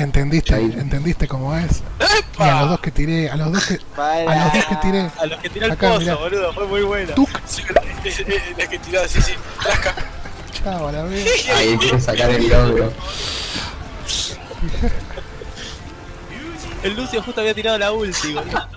¿Entendiste? ¿Entendiste cómo es? Y a los dos que tiré, a los dos que, a los dos que tiré. A los que tiró el Acá, pozo, mirá. boludo, fue muy buena. Tuc, Sí, eh, eh, la que tiraba, sí, sí. Trasca. chao, la. Ahí quiere sacar el logro. El Lucio justo había tirado la ulti, boludo.